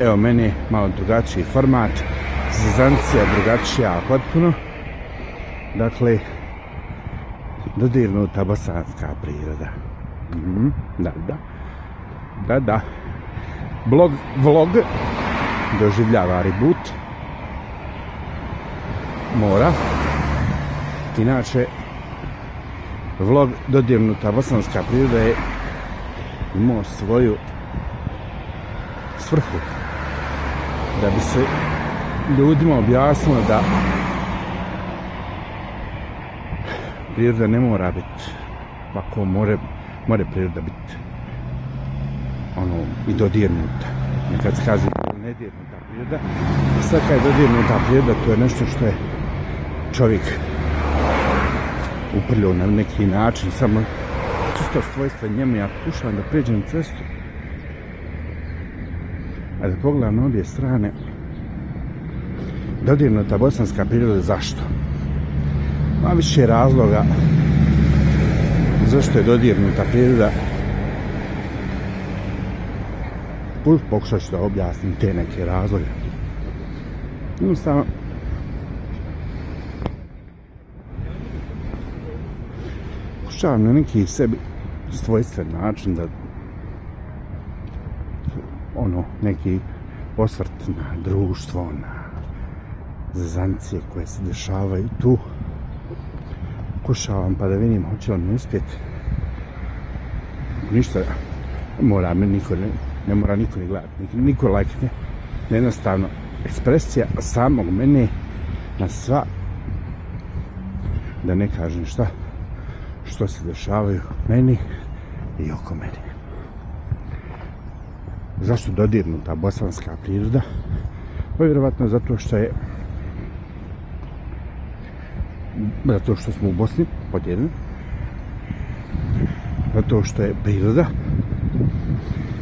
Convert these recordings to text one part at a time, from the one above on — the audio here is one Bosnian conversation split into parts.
evo meni malo drugačiji format, zezancija drugačija potpuno. Dakle, dodirnuta bosanska priroda. Mm -hmm, da, da. Da, da. Blog, vlog doživljava reboot. Mora. Inače, vlog dodirnuta bosanska priroda je imao svoju svrhu da bi se ljudima objasnilo da priroda ne mora biti pa ovako more, more priroda biti ono i dodirnuta. Nekad se kaže nedirnuta priroda a sad kad je dodirnuta priroda to je nešto što je čovjek uprljao na neki način samo čisto svojstva njemu ja pokušavam da pređem cestu a da pogledam na obje strane dodirnuta bosanska priroda zašto? Ma više razloga zašto je dodirnuta priroda pokušat ću da objasnim te neke razloge jednostavno pokušavam na neki sebi svojstven način da ono neki osvrt na društvo na zezancije koje se dešavaju tu. Pokušavam pa da vidim hoće li mi uspjeti ništa mora me niko ne, ne mora niko ni gledati niko, niko like ne. Jednostavno ekspresija samog mene na sva da ne kažem šta što se dešavaju meni i oko mene zašto dodirnuta bosanska priroda? Pa vjerovatno zato što je zato što smo u Bosni podijeljeni. Zato što je priroda.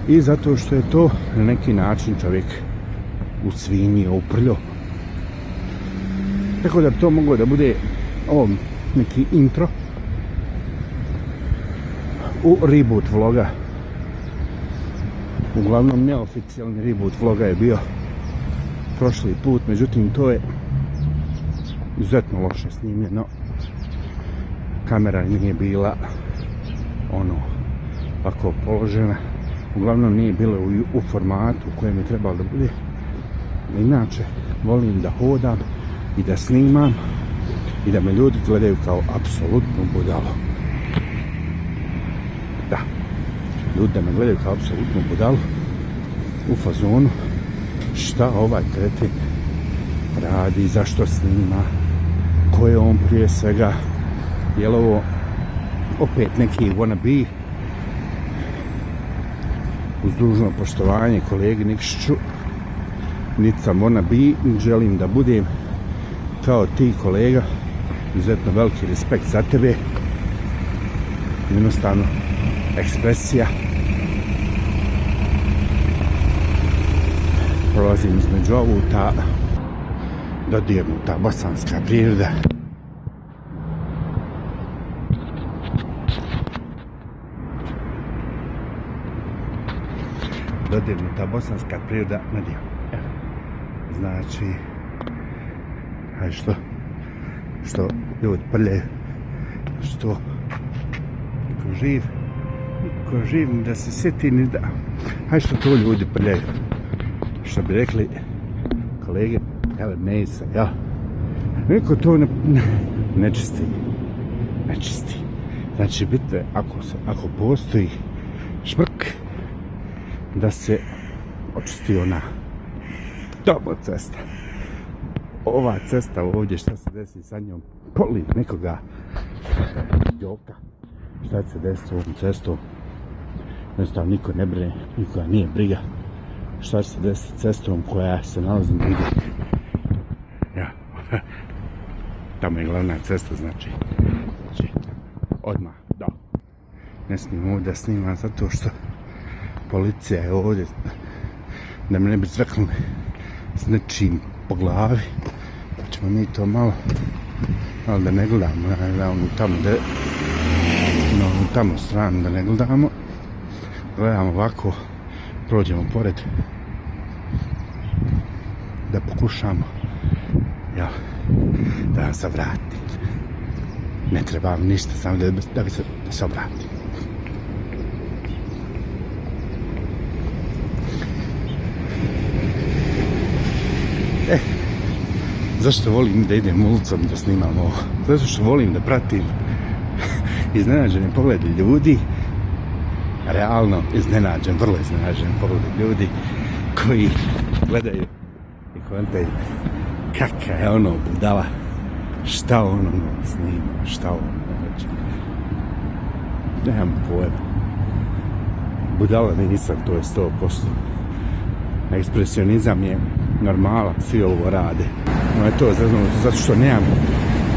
I zato što je to na neki način čovjek u svinji uprljo tako da to moglo da bude ovo neki intro u reboot vloga uglavnom neoficijalni reboot vloga je bio prošli put međutim to je izuzetno loše snimljeno. Kamera nije bila ono ovako položena. Uglavnom nije bilo u, u formatu u kojem je trebalo da bude. Inače volim da hodam i da snimam i da me ljudi gledaju kao apsolutno budalo. da ljudi da me gledaju kao apsolutno budalu u fazonu šta ovaj kretin radi, zašto snima ko je on prije svega. Je li ovo opet neki wannabe uz dužno poštovanje kolegi Nikšiću niti sam wannabe želim da budem kao ti kolega. Izuzetno veliki respekt za tebe. Jednostavno ekspresija. Prolazim između ovu ta dodirnuta bosanska priroda. Dodirnuta bosanska priroda na dio znači aj što što ljudi prlje, što niko živ ko živim da se sjeti ni da. Hajde što to ljudi prljaju. Što bi rekli kolege ele mesa ja niko to ne, ne, ne čisti. Ne čisti. Znači bitno ako se ako postoji šmrk da se očisti ona. Tamo cesta. Ova cesta ovdje šta se desi sa njom? Poli nekoga. Joka šta se desi s ovom cestom? Jednostavno niko ne brine nikoga nije briga šta se desi s cestom koja se nalazi na vidu ja. Tamo je glavna cesta znači. Znači odmah da. Ne smijem ovdje da snimam zato što policija je ovdje da me ne bi zreknuli s nečim po glavi. Pa ćemo mi to malo malo da ne gledamo da ne gledamo tamo da no, tamo stranu da ne gledamo gledam ovako prođemo pored da pokušamo ja, da vam se vrati. Ne treba vam ništa, samo da, da bi se, da se obrati. E, zašto volim da idem ulicom da snimam ovo? Zato što volim da pratim iznenađene poglede ljudi, realno iznenađen, vrlo iznenađen pogled ljudi koji gledaju i kontaju kakva je ono budala, šta ono snima, šta ono hoće. Nemam pojma. Budala nisam, to je 100%. Ekspresionizam je normala, svi ovo rade. No je to zaznuto, zato što nemam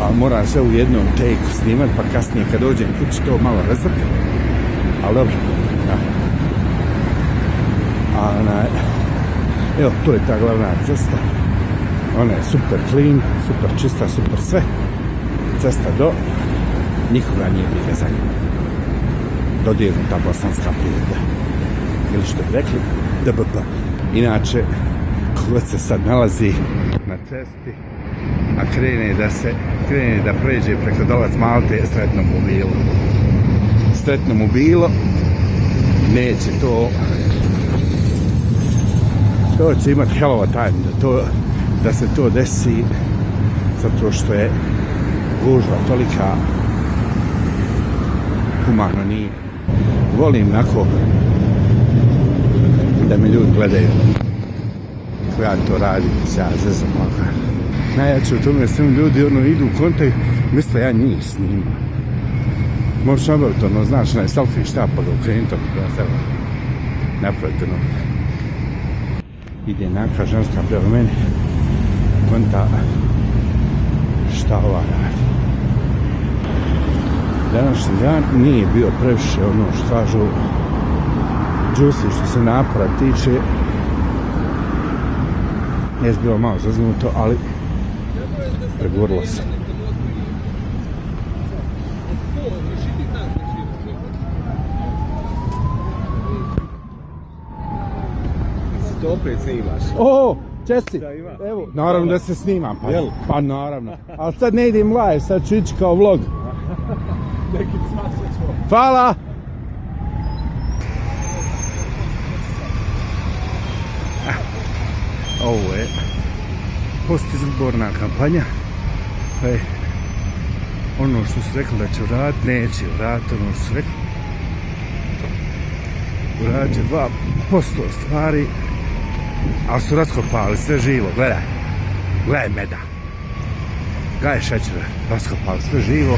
a mora sve u jednom take snimat, pa kasnije kad dođem kući to malo razvrkati Ali dobro, ja. A ona, evo, tu je ta glavna cesta. Ona je super clean, super čista, super sve. Cesta do, nikoga nije briga za nju. Dodirnuta bosanska priroda. Ili što bi rekli, DBP. Inače, kogod se sad nalazi na cesti, a krene da se krene da pređe preko dolac Malte sretno mu bilo sretno mu bilo. Neće to. To će imati hell of a time da, to, da se to desi zato što je gužva tolika. Humano nije. Volim nako da me ljudi gledaju. Kako ja to radim se ja zezam ovako. Najjače u tome svim ljudi ono idu u kontakt misle ja njih snimam možeš obaviti ono znaš onaj selfie štap pa ga ukrenuti ako ja sebe Napravite ono. Ide neka ženska prema meni konta šta ova radi. Današnji dan nije bio previše ono što kažu džusi što se napora tiče. Nije bilo malo zaznuto, ali pregurlo se. To opet snimaš. O, česti, evo, naravno da se snimam, pa, pa naravno. Ali sad ne idem live, sad ću ići kao vlog. Neki. Hvala! Ovo je postizborna kampanja. Pa je ono što su rekli da će uraditi, neće uraditi ono što su rekli. Uradit će 2% stvari, ali su raskopali sve živo, gledaj. Gledaj meda. Gledaj šećera, raskopali sve živo.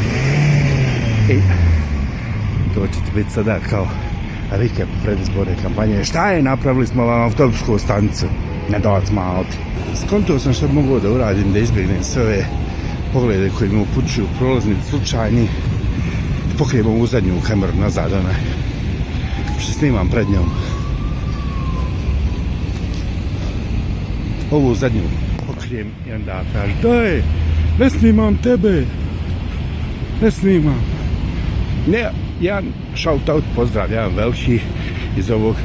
I to će ti biti sada kao rike predizborne kampanje. Šta je napravili smo vam autobusku stanicu? Ne dolac Malti. Skontao sam što mogu da uradim da izbjegnem sve ove poglede koji mi upućuju prolazni slučajni. Pokrijemo u zadnju kameru nazad, onaj. Što snimam pred njom. Ovu zadnju pokrijem i onda kaže, daj, ne snimam tebe. Ne snimam. Ne, jedan shout out, pozdrav, jedan veliki iz ovog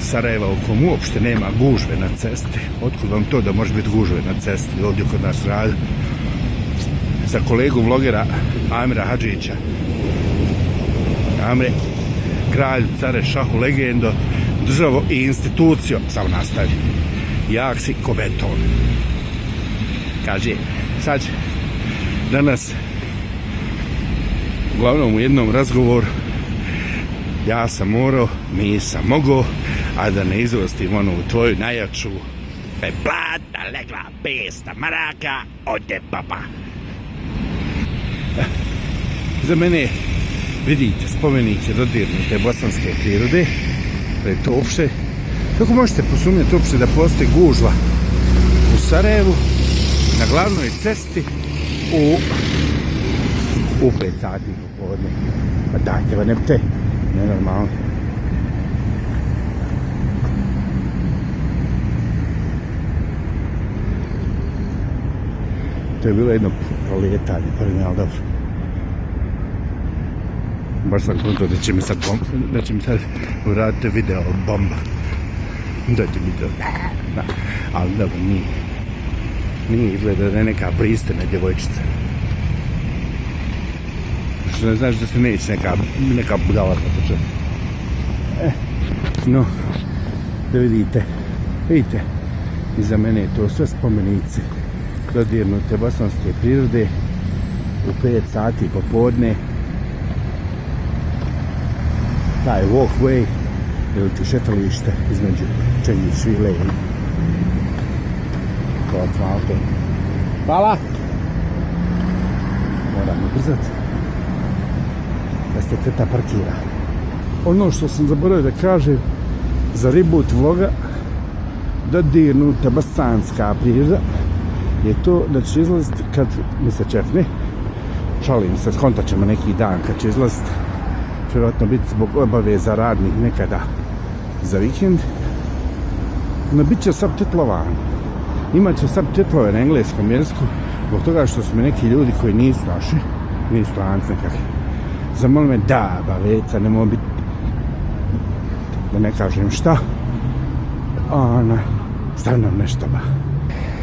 Sarajeva u komu uopšte nema gužve na cesti. Otkud vam to da može biti gužve na cesti ovdje kod nas radi? Za kolegu vlogera Amira Hadžića. Amre, kralj, care, šahu, legendo, državo i institucijo, samo nastavi. Jak si ko beton. Kaže, sad će danas uglavnom u jednom razgovoru ja sam morao, nisam mogao, a da ne izvostim onu tvoju najjaču pe plata legla pesta maraka ode papa. Za mene, vidite, spomenik dodirnute bosanske prirode, da to uopšte, kako možete posumnjati uopšte da postoji gužva u Sarajevu, na glavnoj cesti, u u 5 sati popodne. Pa dajte, pa vam nepte nenormalno. To je bilo jedno proljetanje pa ne, ali dobro. Baš sam kontao da će mi sad, bom, da će mi sad uraditi video bomba. Dođe mi to. Da. Ali dobro, nije. Nije izgleda da je neka pristina djevojčica. Što ne znaš da se neće neka, neka budala potrčati. E, no, da vidite, vidite, iza mene je to sve spomenice dodirnute bosanske prirode u 5 sati popodne taj walkway ili ti šetalište između Čenji Švile i Kovac Malte. Hvala! Moram ubrzati da se teta parkira. Ono što sam zaboravio da kažem za reboot vloga da dodirnuta bosanska priroda je to da će izlaziti kad mi se čefne šalim se, skontat ćemo neki dan kad će izlaziti će vjerojatno biti zbog obaveza radnih nekada za vikend. No bit će subtitlovan Imaće subtitlove na engleskom jeziku zbog toga što su mi neki ljudi koji nisu naši nisu stranci nekakvi. Zamoli me da, baveca, ne mogu biti da ne kažem šta. Ona stavno nešto ba.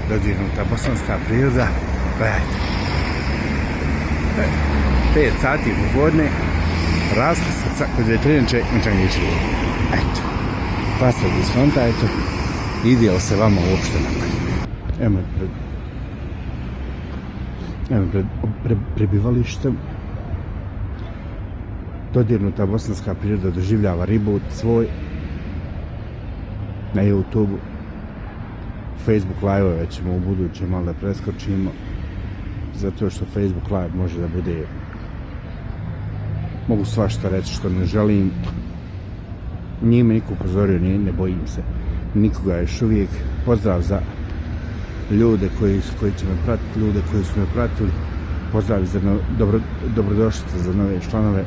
Dodirnuta bosanska priroda gledajte. 5 sati popodne raskrstica kod veterinče Mčangiću eto. Pa se fronta, eto. Ide li se vama uopšte na evo pred evo pred pre, prebivalištem dodirnuta bosanska priroda doživljava ribu svoj. Na YouTube Facebook live-ove ćemo u budućem malo da preskočimo. Zato što Facebook live može da bude mogu svašta reći što ne želim. Nije me niko upozorio nije, ne bojim se. Nikoga još uvijek. Pozdrav za ljude koji, koji će me pratiti ljude koji su me pratili. Pozdrav za no, dobro, dobrodošlice za nove članove.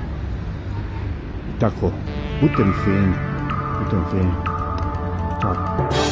Tako budite mi fini budite mi fini Ciao.